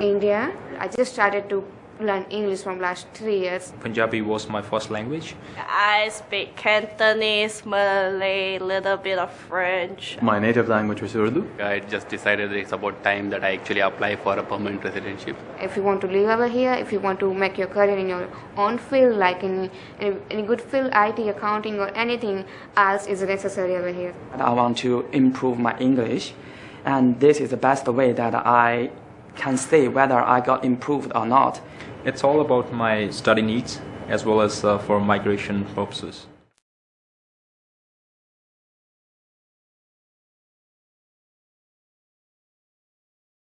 India. I just started to learn English from last three years. Punjabi was my first language. I speak Cantonese, Malay, little bit of French. My native language was Urdu. I just decided it's about time that I actually apply for a permanent residency. If you want to live over here, if you want to make your career in your own field, like in any, any good field, IT, accounting, or anything else is necessary over here. I want to improve my English, and this is the best way that I can say whether I got improved or not. It's all about my study needs as well as uh, for migration purposes.